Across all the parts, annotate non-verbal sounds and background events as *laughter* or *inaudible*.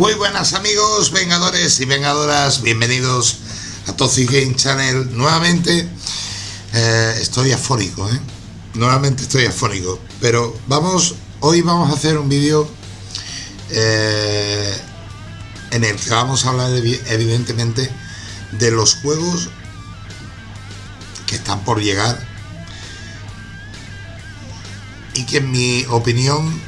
Muy buenas amigos, vengadores y vengadoras, bienvenidos a Toxic Channel. Nuevamente eh, estoy afónico, ¿eh? Nuevamente estoy afónico, pero vamos, hoy vamos a hacer un vídeo eh, en el que vamos a hablar evidentemente de los juegos que están por llegar y que en mi opinión,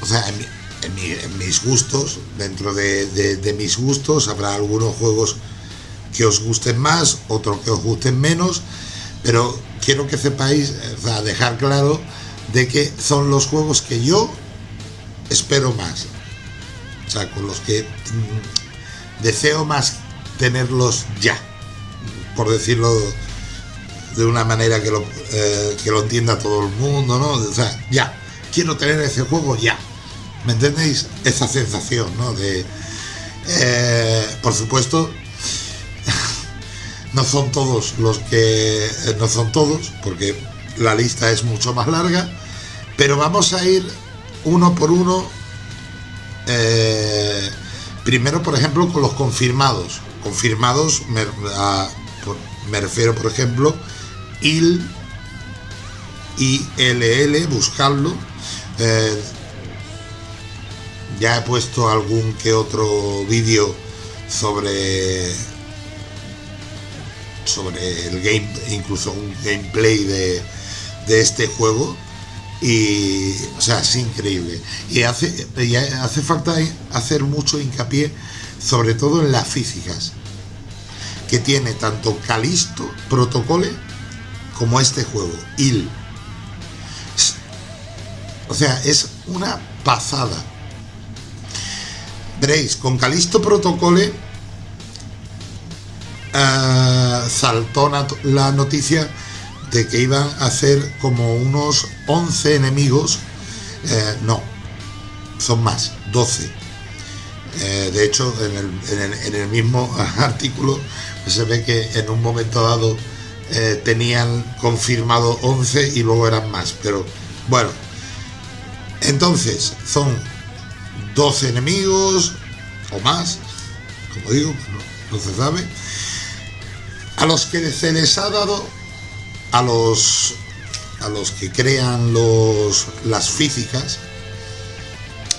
o sea, en mi, en, mis gustos, dentro de, mis gustos, habrá algunos juegos que os gusten más, otros que os gusten menos, pero quiero que sepáis, sea, dejar claro de que son los juegos que yo espero más. O sea, con los que mm, deseo más tenerlos ya, por decirlo de una manera que lo, eh, que lo entienda todo el mundo, ¿no? O sea, ya, quiero tener ese juego ya. ¿Me entendéis? Esa sensación, ¿no? De, eh, por supuesto, *laughs* no son todos los que... Eh, no son todos, porque la lista es mucho más larga, pero vamos a ir uno por uno. Eh, primero, por ejemplo, con los confirmados. Confirmados, me, me refiero, por ejemplo, IL, ILL, buscarlo. Ya he puesto algún que otro vídeo sobre sobre el game, incluso un gameplay de, este juego. Y o sea es increíble. Y hace, hace falta hacer mucho hincapié sobre todo en las físicas que tiene tanto Calisto Protocole como este juego IL o sea es una pasada Veréis, con Calisto Protocole uh, saltó la noticia de que iban a hacer como unos 11 enemigos. Eh, no, son más, 12. Eh, de hecho, en el, mismo *laughs* artículo se ve que en un momento dado tenían confirmado 11 y luego eran más. Pero bueno, entonces son 12 enemigos o más, como digo, no, se sabe, a los que se les ha dado, a los, a los que crean los, las físicas,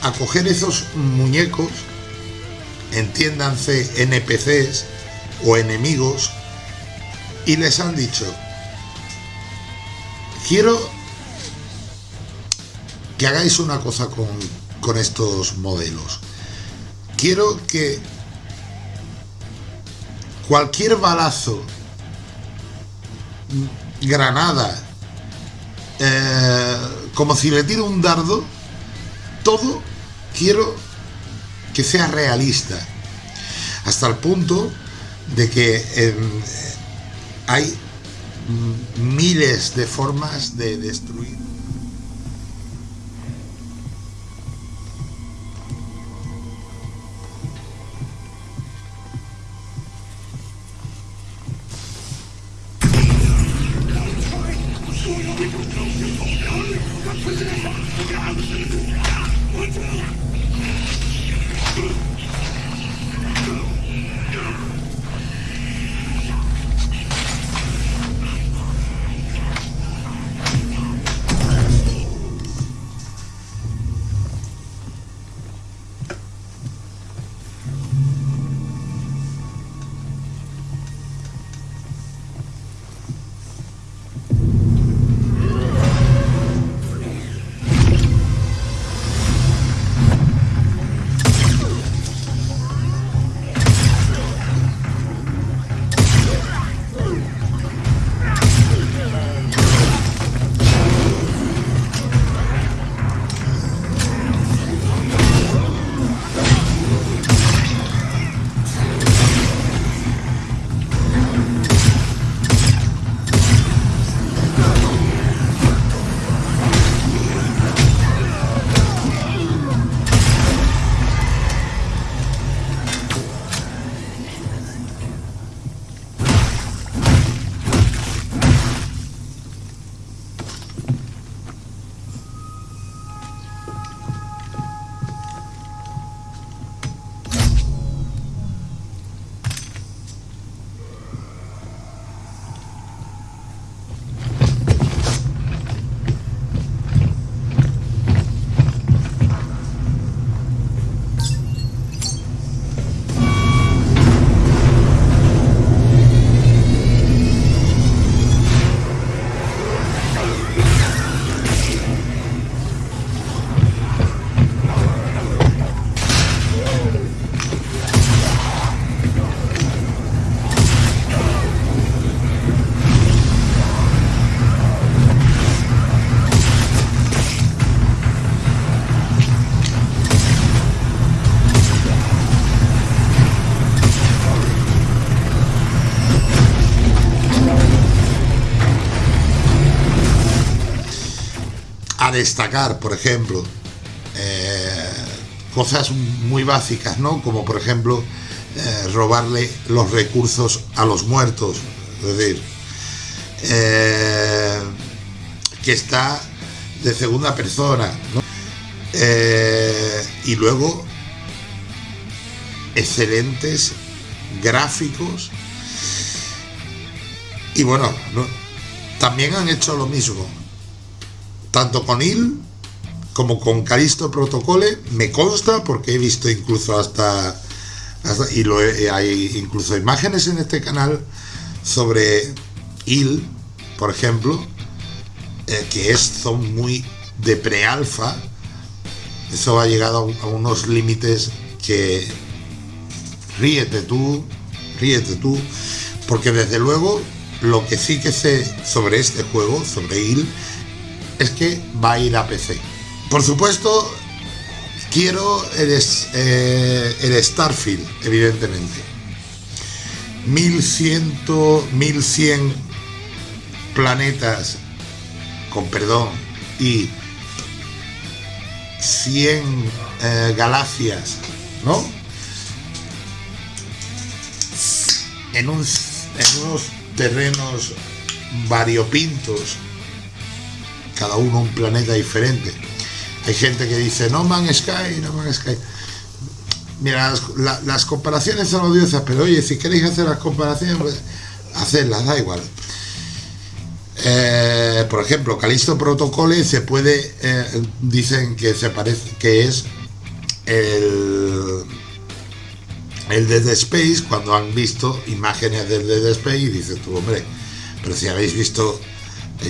a coger esos muñecos, entiéndanse NPCs o enemigos, y les han dicho, quiero que hagáis una cosa con, con estos modelos. Quiero que cualquier balazo, granada, eh, como si le tiro un dardo, todo quiero que sea realista. Hasta el punto de que em, hay miles de formas de destruir Thank you. Destacar, por ejemplo, eh, cosas muy básicas, ¿no? Como por ejemplo eh, robarle los recursos a los muertos, es decir, eh, que está de segunda persona, y luego excelentes gráficos. Y bueno, también han hecho lo mismo tanto con IL como con Calisto Protocole, me consta porque he visto incluso hasta, y lo hay incluso imágenes en este canal sobre IL, por ejemplo, eh, que es, son muy de pre-alfa, eso ha llegado a, unos límites que ríete tú, ríete tú, porque desde luego lo que sí que sé sobre este juego, sobre IL, es que va a ir a PC. Por supuesto, quiero el, eh, el Starfield, evidentemente. 1100, 1100 planetas, con perdón, y 100 eh, galaxias, ¿no? En, en unos terrenos variopintos cada uno un planeta diferente. Hay gente que dice No Man Sky, No Man Sky. Mira, las, comparaciones son odiosas, pero oye, si queréis hacer las comparaciones, pues, hacerlas, da igual. Eh, por ejemplo, Calisto Protocole se puede, eh, dicen que se parece, que es el, el Dead Space, cuando han visto imágenes del Dead Space y dices tú, hombre, pero si habéis visto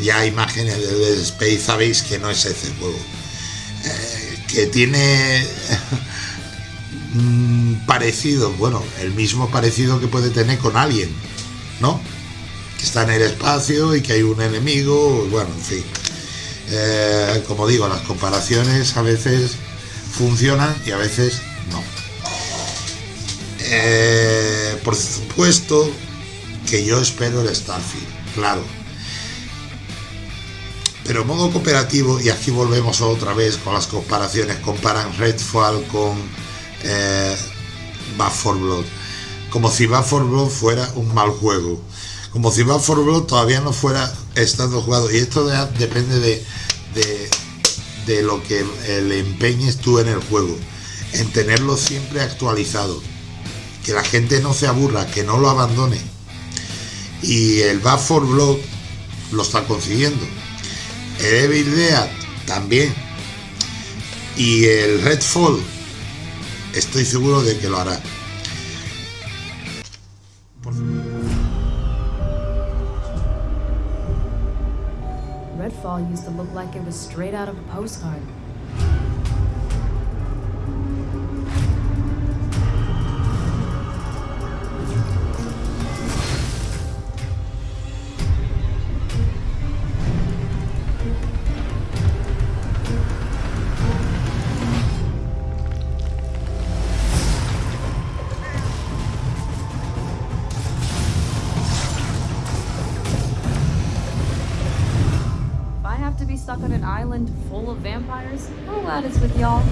ya imágenes de Space sabéis que no es ese juego. Eh, que tiene *laughs* mm, parecido, bueno, el mismo parecido que puede tener con alguien, ¿no? Que está en el espacio y que hay un enemigo, bueno, en fin. Eh, como digo, las comparaciones a veces funcionan y a veces no. Eh, por supuesto que yo espero el Starfield, claro pero modo cooperativo, y aquí volvemos otra vez con las comparaciones, comparan Redfall con eh, 4 Blood, como si Back 4 Blood fuera un mal juego, como si Back 4 Blood todavía no fuera estando jugado, y esto depende de, lo que le empeñes tú en el juego, en tenerlo siempre actualizado, que la gente no se aburra, que no lo abandone, y el Back 4 Blood lo está consiguiendo Evil Dead también. Y el Redfall, estoy seguro de que lo hará. Redfall used to look like it was straight out of a postcard. island full of vampires? How glad it's with y'all.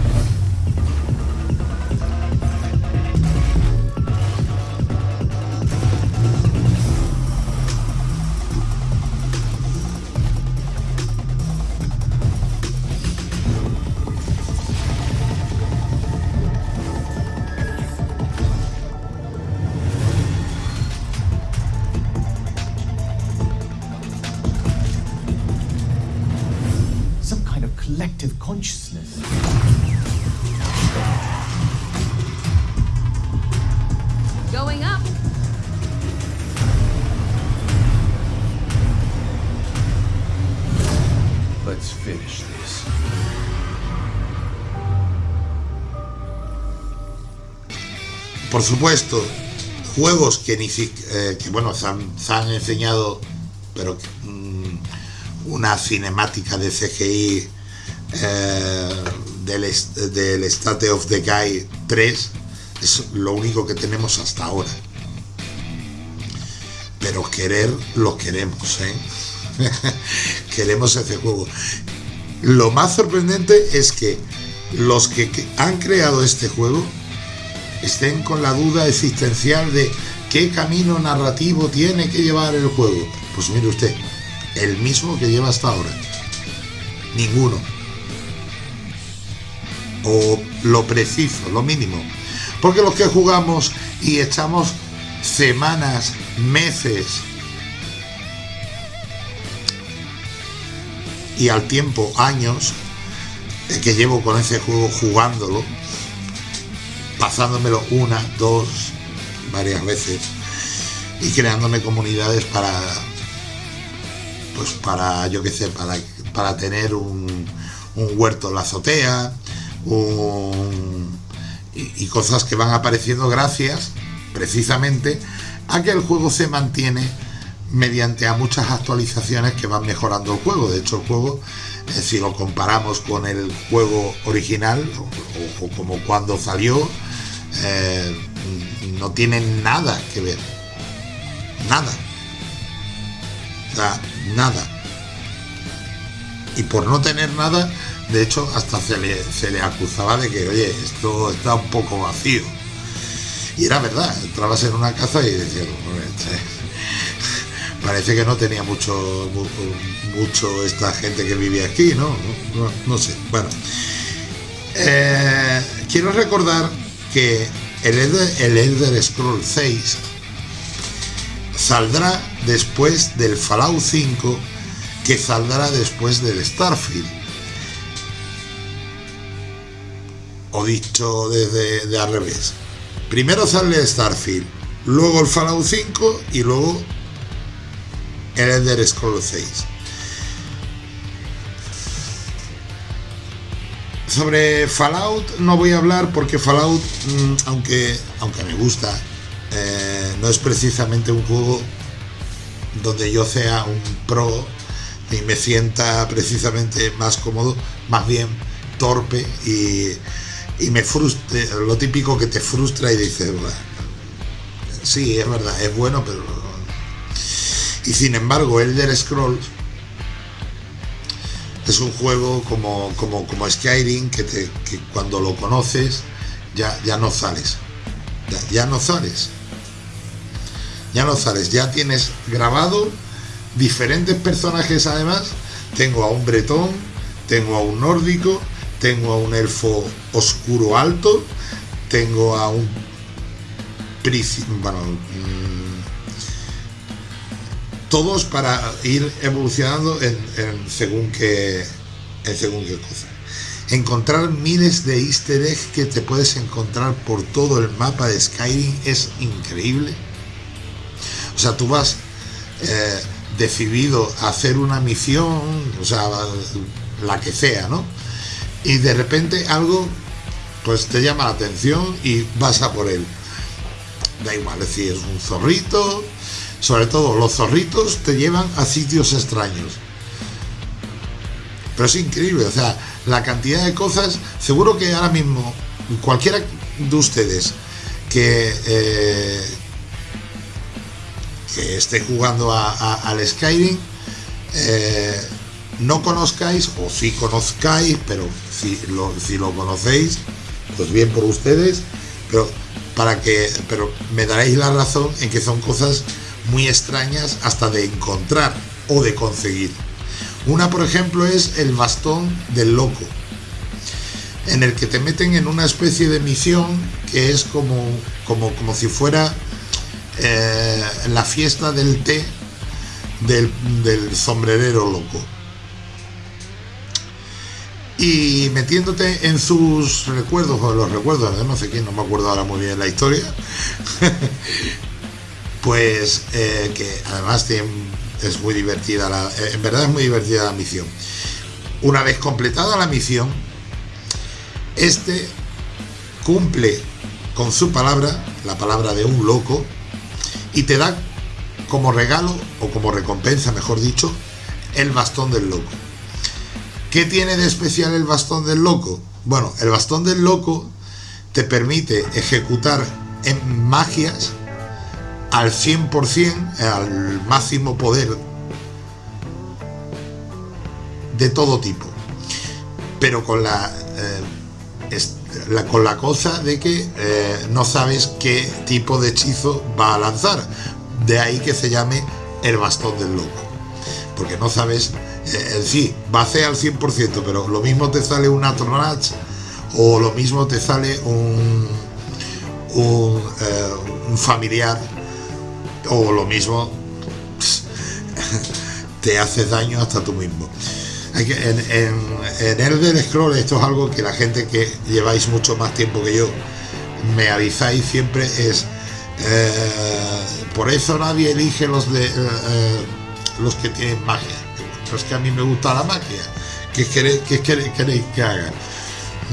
Por supuesto, juegos que ni eh, que bueno, se han, enseñado, pero mm, una cinemática de CGI eh, del, del State of the Guy 3 es lo único que tenemos hasta ahora. Pero querer lo queremos, ¿eh? *laughs* queremos ese juego. lo más sorprendente es que los que han creado este juego estén con la duda existencial de qué camino narrativo tiene que llevar el juego. Pues mire usted, el mismo que lleva hasta ahora. Ninguno. O lo preciso, lo mínimo. Porque los que jugamos y echamos semanas, meses y al tiempo años que llevo con ese juego jugándolo, pasándomelo una, dos, varias veces y creándome comunidades para pues para yo qué sé para, para tener un, un huerto en la azotea y, y cosas que van apareciendo gracias precisamente a que el juego se mantiene mediante a muchas actualizaciones que van mejorando el juego. De hecho, el juego, eh, si lo comparamos con el juego original o, como cuando salió, eh, no tiene nada que ver. Nada. Nada. Y por no tener nada, de hecho, hasta se le, se le acusaba de que, oye, esto está un poco vacío. Y era verdad, entrabas en una casa y decías, parece que no tenía mucho mucho esta gente que vivía aquí, ¿no? No, sé. Bueno, eh, quiero recordar que el Elder, el Elder Scroll 6 saldrá después del Fallout 5 que saldrá después del Starfield. O dicho desde de al revés. Primero sale Starfield, luego el Fallout 5 y luego el Elder Scrolls 6. Sobre Fallout no voy a hablar porque Fallout, mm, aunque, aunque me gusta, eh, no es precisamente un juego donde yo sea un pro y me sienta precisamente más cómodo, más bien torpe y, y me frustra, lo típico que te frustra y dices, sí, es verdad, es bueno, pero... Y sin embargo, Elder Scrolls es un juego como, como, como Skyrim que, te, que cuando lo conoces ya, ya no sales. Ya, ya no sales. Ya no sales. Ya tienes grabado diferentes personajes además. Tengo a un bretón, tengo a un nórdico, tengo a un elfo oscuro alto, tengo a un bueno, todos para ir evolucionando en, según qué en según qué cosa. Encontrar miles de easter eggs que te puedes encontrar por todo el mapa de Skyrim es increíble. O sea, tú vas eh, decidido a hacer una misión, o sea, la que sea, ¿no? y de repente algo pues te llama la atención y vas a por él. Da igual, decir, es un zorrito, sobre todo los zorritos te llevan a sitios extraños. Pero es increíble, o sea, la cantidad de cosas, seguro que ahora mismo cualquiera de ustedes que, eh, esté jugando al Skyrim, eh, no conozcáis o si conozcáis, pero si lo, si lo conocéis, pues bien por ustedes, pero para que pero me daréis la razón en que son cosas muy extrañas hasta de encontrar o de conseguir. Una, por ejemplo, es el bastón del loco, en el que te meten en una especie de misión que es como, como, como si fuera eh, la fiesta del té del, del sombrerero loco y metiéndote en sus recuerdos o los recuerdos de no sé quién, no me acuerdo ahora muy bien la historia, *laughs* pues eh, que además es muy divertida, la, eh, en verdad es muy divertida la misión. Una vez completada la misión, este cumple con su palabra, la palabra de un loco, y te da como regalo o como recompensa, mejor dicho, el bastón del loco. ¿Qué tiene de especial el bastón del loco? Bueno, el bastón del loco te permite ejecutar en magias al 100%, al máximo poder de todo tipo. pero con la, eh, con la cosa de que eh, no sabes qué tipo de hechizo va a lanzar. De ahí que se llame el bastón del loco. Porque no sabes, eh, sí, va a ser al 100%, pero lo mismo te sale un Atronach o lo mismo te sale un, un, un familiar o lo mismo *laughs* te haces daño hasta tú mismo. En, en, en del Scroll esto es algo que la gente que lleváis mucho más tiempo que yo me avisáis siempre es eh, por eso nadie elige los de eh, eh, los que tienen magia. es que a mí me gusta la magia. ¿Qué queréis, qué queréis, que haga?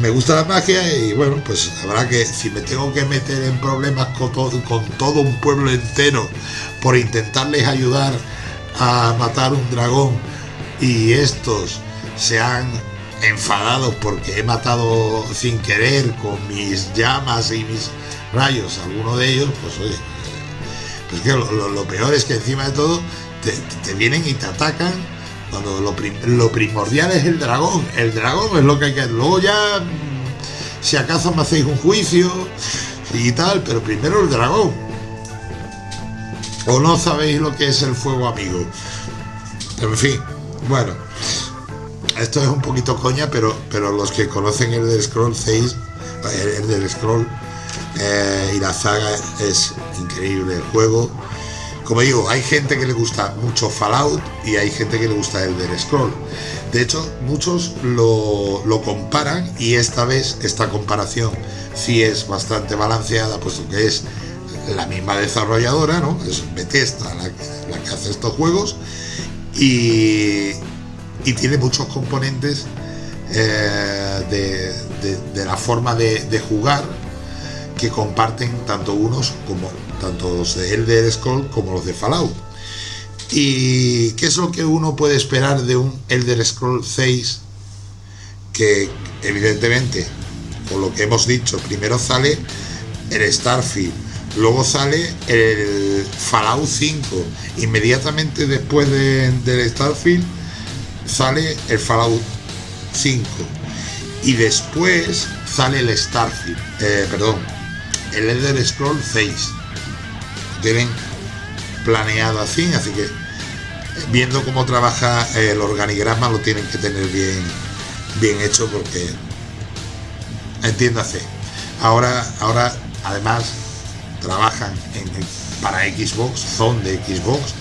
Me gusta la magia y bueno, pues habrá que, si me tengo que meter en problemas con todo, con todo un pueblo entero por intentarles ayudar a matar un dragón y estos se han enfadado porque he matado sin querer con mis llamas y mis rayos alguno de ellos, pues oye, pues que lo, peor es que encima de todo te, vienen y te atacan lo, primordial es el dragón, el dragón es lo que hay que... Luego ya, si acaso me hacéis un juicio y tal, pero primero el dragón. O no sabéis lo que es el fuego amigo. En fin, bueno, esto es un poquito coña, pero, pero los que conocen el del Scroll 6, el, del Scroll eh, y la saga es increíble el juego. Como digo, hay gente que le gusta mucho Fallout y hay gente que le gusta el del Scroll. De hecho, muchos lo, lo comparan y esta vez esta comparación sí es bastante balanceada, puesto que es la misma desarrolladora, ¿no? Es Bethesda la, la que hace estos juegos y, y tiene muchos componentes eh, de, de, la forma de, jugar que comparten tanto unos como tanto los de Elder Scrolls como los de Fallout. ¿Y qué es lo que uno puede esperar de un Elder Scrolls 6 que evidentemente, por lo que hemos dicho, primero sale el Starfield, Luego sale el Fallout 5. Inmediatamente después del Starfield sale el Fallout 5. Y después sale el Starfield. Eh, perdón. El Elder Scroll 6. Tienen planeado así, así que viendo cómo trabaja el organigrama lo tienen que tener bien, bien hecho porque entiéndase. Ahora, ahora además trabajan para Xbox, son de Xbox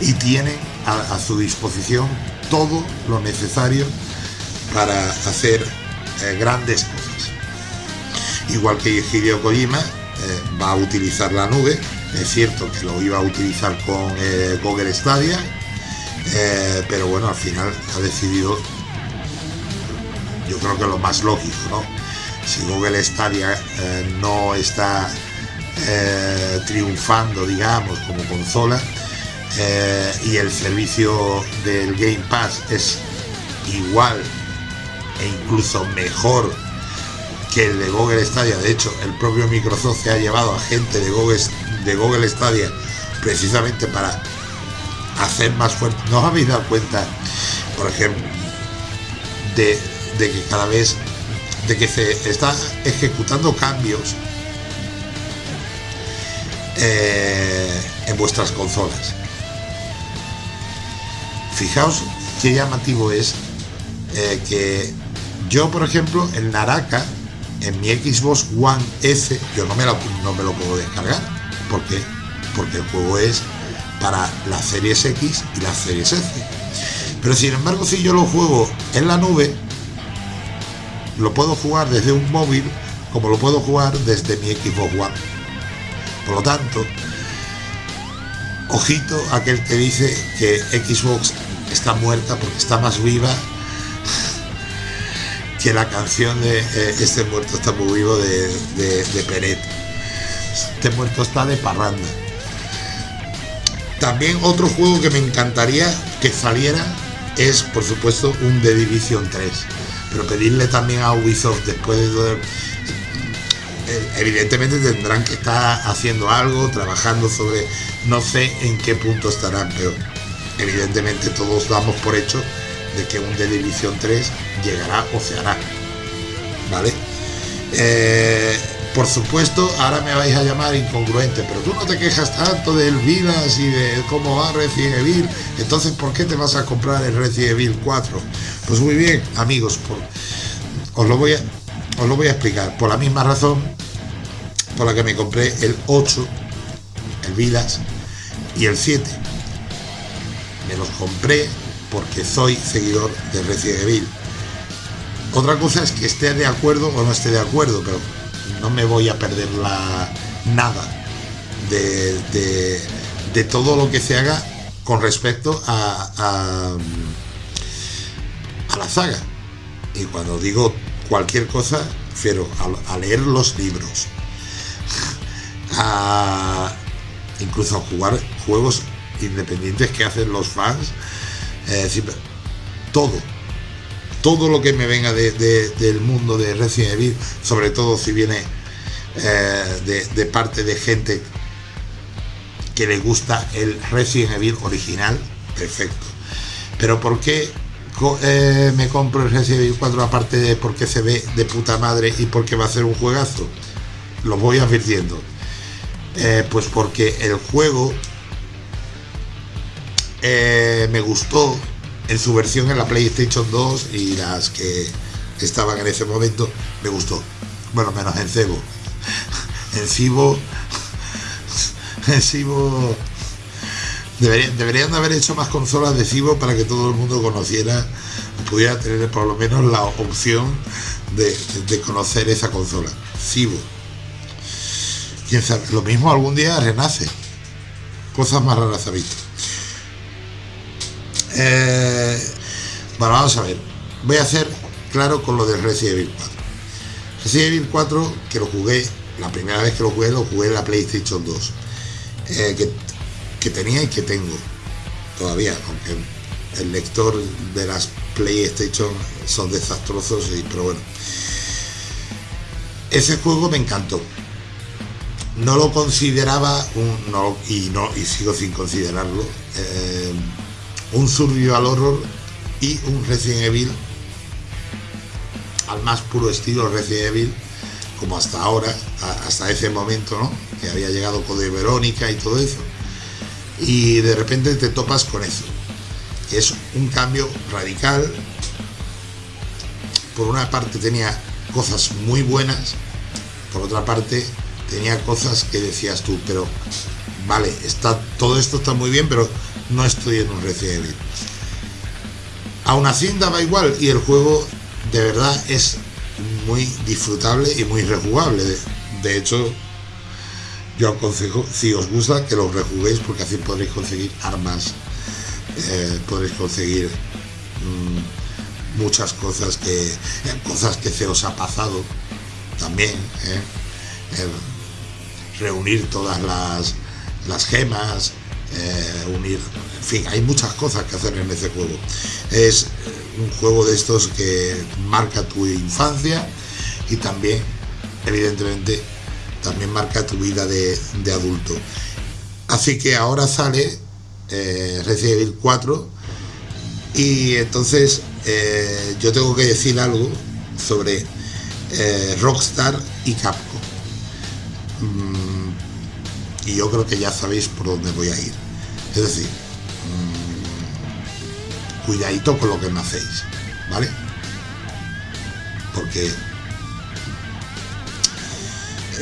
y tienen a, su disposición todo lo necesario para hacer eh, grandes cosas. Igual que Hideo Kojima eh, va a utilizar la nube, es cierto que lo iba a utilizar con eh, Google Stadia, pero bueno, al final ha decidido, yo creo que lo más lógico, ¿no? Si Google Stadia no está eh, triunfando, digamos, como consola. Eh, y el servicio del Game Pass es igual e incluso mejor que el de Google Stadia. De hecho, el propio Microsoft se ha llevado a gente de Google, de Google Stadia precisamente para hacer más fuerte. ¿No os habéis dado cuenta, por ejemplo, de, que cada vez de que se está ejecutando cambios eh, en vuestras consolas. Fijaos qué llamativo es eh, que yo, por ejemplo, el Naraka, en mi Xbox One S, yo no me lo, no me lo puedo descargar. ¿Por Porque el juego es para las series X y las series S. Pero sin embargo, si yo lo juego en la nube, lo puedo jugar desde un móvil como lo puedo jugar desde mi Xbox One. Por lo tanto, ojito aquel que dice que Xbox está muerta porque está más viva que la canción de eh, Este muerto está muy vivo de, de, Peret. Este muerto está de parranda. También otro juego que me encantaría que saliera es, por supuesto, un The Division 3. Pero pedirle también a Ubisoft, después de todo evidentemente tendrán que estar haciendo algo, trabajando sobre, no sé en qué punto estarán, pero evidentemente todos damos por hecho de que un The Division 3 llegará o se hará. ¿Vale? Eh, por supuesto, ahora me vais a llamar incongruente, pero tú no te quejas tanto del Vilas y de cómo va Resident Evil, entonces ¿por qué te vas a comprar el Resident Evil 4? Pues muy bien, amigos, os, lo voy a, os lo voy a explicar. Por la misma razón por la que me compré el 8, el Vilas y el 7. Me los compré porque soy seguidor de Resident Evil. Otra cosa es que esté de acuerdo o no esté de acuerdo, pero no me voy a perder la, nada de, todo lo que se haga con respecto a, a, la saga. Y cuando digo cualquier cosa, refiero a, leer los libros, a, incluso a jugar juegos independientes que hacen los fans, eh, todo, todo lo que me venga del mundo de Resident Evil, sobre todo si viene eh, de, parte de gente que le gusta el Resident Evil original, perfecto. Pero ¿por qué eh, me compro el Resident Evil 4 aparte de porque se ve de puta madre y porque va a ser un juegazo? Lo voy advirtiendo. Pues porque el juego me gustó en su versión en la PlayStation 2 y las que estaban en ese momento me gustó. Bueno, menos en Cebo. *laughs* En Cibo. *laughs* En Cibo. Deberían, haber hecho más consolas de Cibo para que todo el mundo conociera, pudiera tener por lo menos la opción de, conocer esa consola. Cibo. Quién sabe, lo mismo algún día renace. Cosas más raras ha visto. Eh, bueno, vamos a ver. Voy a hacer claro con lo del Resident Evil 4. Resident Evil 4, que lo jugué, la primera vez que lo jugué, lo jugué en la PlayStation 2. Eh, que, tenía y que tengo todavía, aunque el lector de las PlayStation son desastrosos, y, pero bueno. Ese juego me encantó. No lo consideraba un, no, y no y sigo sin considerarlo eh, un survival horror y un Resident Evil al más puro estilo Resident Evil como hasta ahora, hasta ese momento, ¿no? Que había llegado con de Verónica y todo eso. Y de repente te topas con eso. Es un cambio radical. Por una parte tenía cosas muy buenas, por otra parte tenía cosas que decías tú, pero vale, está, todo esto está muy bien, pero no estoy en un Resident Evil. Aún así daba igual y el juego de verdad es muy disfrutable y muy rejugable. De, hecho, yo aconsejo, si os gusta, que lo rejuguéis porque así podréis conseguir armas, eh, podréis conseguir mm, muchas cosas que, eh, cosas que se os ha pasado también. Eh, reunir todas las, las gemas, eh, unir, en fin, hay muchas cosas que hacer en ese juego. Es un juego de estos que marca tu infancia y también, evidentemente, también marca tu vida de, adulto. Así que ahora sale eh, Resident Evil 4 y entonces eh, yo tengo que decir algo sobre eh, Rockstar y Capcom. Mm, y yo creo que ya sabéis por dónde voy a ir. Es decir, mmm, cuidadito con lo que me hacéis, ¿vale? Porque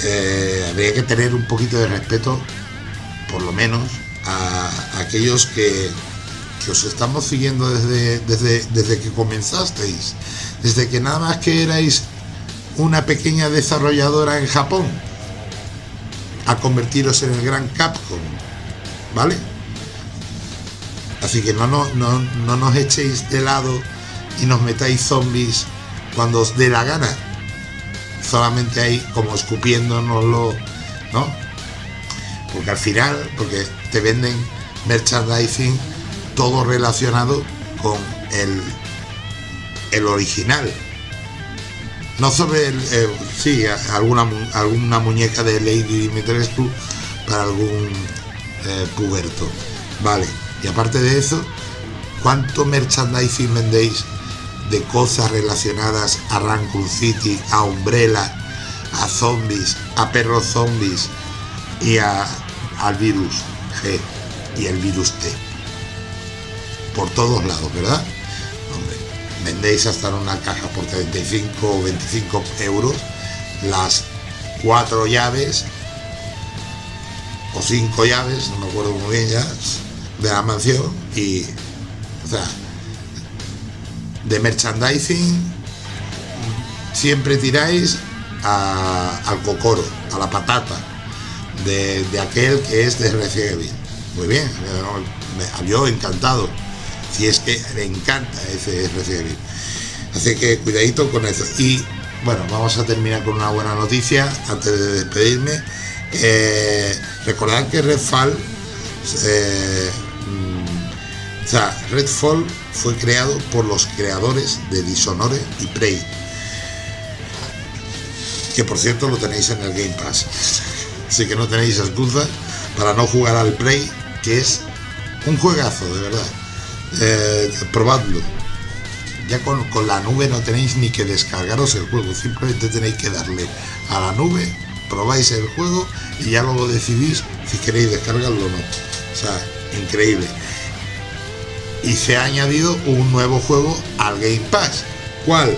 eh, habría que tener un poquito de respeto, por lo menos, a, aquellos que, que, os estamos siguiendo desde, desde, desde que comenzasteis, desde que nada más que erais una pequeña desarrolladora en Japón a convertiros en el gran Capcom, ¿vale? Así que no, no, no, nos echéis de lado y nos metáis zombies cuando os dé la gana. Solamente ahí como escupiéndonoslo, ¿no? Porque al final, porque te venden merchandising todo relacionado con el, el original, no sobre el, eh, sí, alguna, alguna muñeca de Lady Dimitrescu para algún eh, puberto. Vale, y aparte de eso, ¿cuánto merchandising vendéis de cosas relacionadas a Raccoon City, a Umbrella, a zombies, a perros zombies y a, al virus G y el virus T. Por todos lados, ¿verdad? Vendéis hasta en una caja por 35 o 25 euros las cuatro llaves o cinco llaves, no me acuerdo muy bien ya, de la mansión y, o sea, de merchandising siempre tiráis al cocoro, a la patata de, aquel que es de Resident Muy bien, yo encantado. Si es que me encanta ese Resident Así que cuidadito con eso. Y bueno, vamos a terminar con una buena noticia antes de despedirme. Eh, recordad que Redfall, eh, mm, o sea, Redfall fue creado por los creadores de Dishonored y Prey. Que por cierto lo tenéis en el Game Pass. Así que no tenéis excusa para no jugar al Prey, que es un juegazo, de verdad. Eh, probadlo ya con, la nube no tenéis ni que descargaros el juego, simplemente tenéis que darle a la nube, probáis el juego y ya luego decidís si queréis descargarlo o no. O sea, increíble. Y se ha añadido un nuevo juego al Game Pass. ¿Cuál?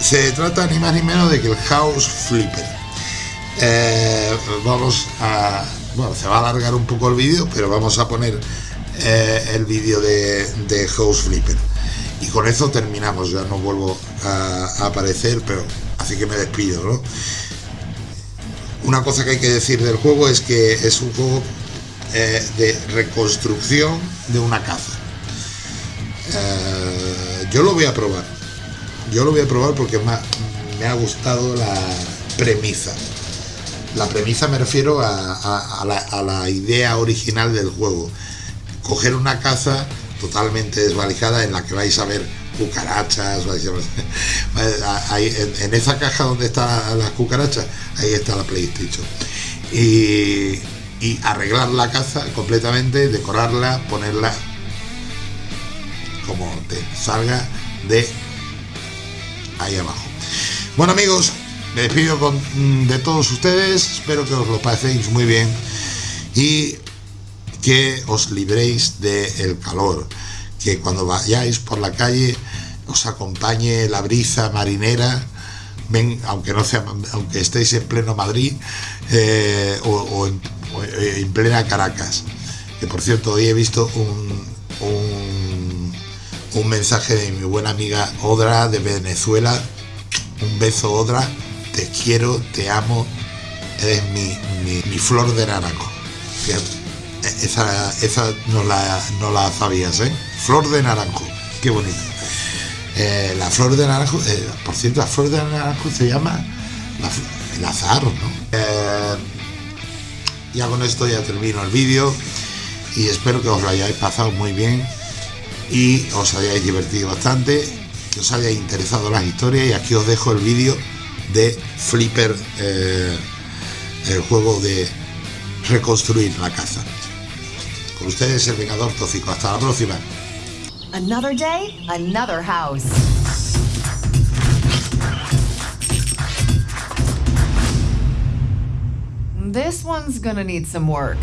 Se trata ni más ni menos de que el House Flipper. Eh, vamos a. Bueno, se va a alargar un poco el vídeo, pero vamos a poner eh, el vídeo de, House Flipper y con eso terminamos, ya no vuelvo a, aparecer, pero así que me despido, ¿no? Una cosa que hay que decir del juego es que es un juego eh, de reconstrucción de una casa. Eh, yo lo voy a probar. Yo lo voy a probar porque me ha, gustado la premisa. La premisa me refiero a la idea original del juego. Coger una casa totalmente desvalijada en la que vais a ver cucarachas, vais a *laughs* en, esa caja donde están las cucarachas, ahí está la PlayStation. Y, y arreglar la casa completamente, decorarla, ponerla como te salga de ahí abajo. Bueno amigos, me despido con, de todos ustedes, espero que os lo paséis muy bien y que os libréis del calor, que cuando vayáis por la calle os acompañe la brisa marinera, ven, aunque no sea, aunque estéis en pleno Madrid eh, o, en, plena Caracas. Que por cierto, hoy he visto un, un, mensaje de mi buena amiga Odra de Venezuela. Un beso, Odra. Te quiero, te amo. Eres mi, mi, flor de naranjo. Esa, esa no, la, no la sabías, ¿eh? Flor de naranjo, qué bonito. Eh, la flor de naranjo, eh, por cierto, la flor de naranjo se llama el azar, ¿no? Eh, ya con esto ya termino el vídeo y espero que os lo hayáis pasado muy bien y os hayáis divertido bastante, que os haya interesado las historias y aquí os dejo el vídeo de Flipper, el juego de reconstruir la casa. El Vengador Tóxico. Hasta la próxima. Another day, another house. This one's gonna need some work.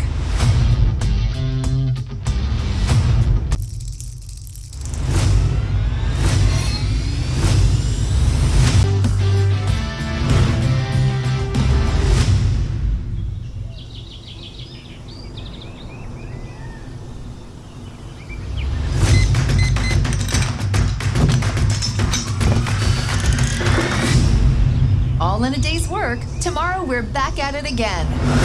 We're back at it again.